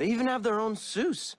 They even have their own Seuss.